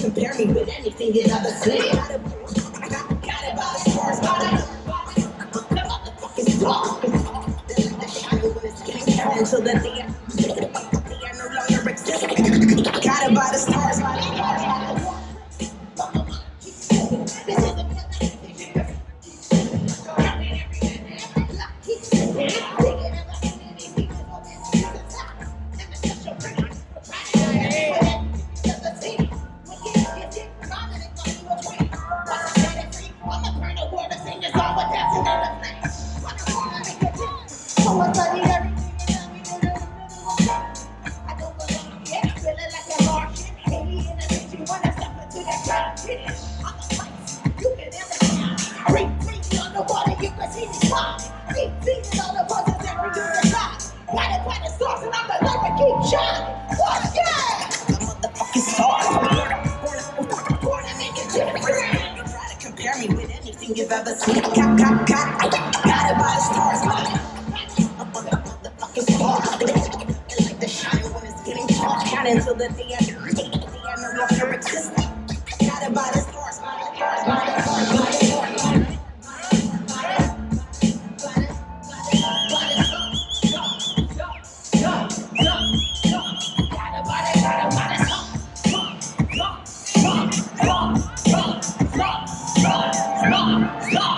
Compare me with anything in other city. I the the. Until the end, the day no longer exists. Got it by the stars, the until the day I, like the the DM no longer Stop!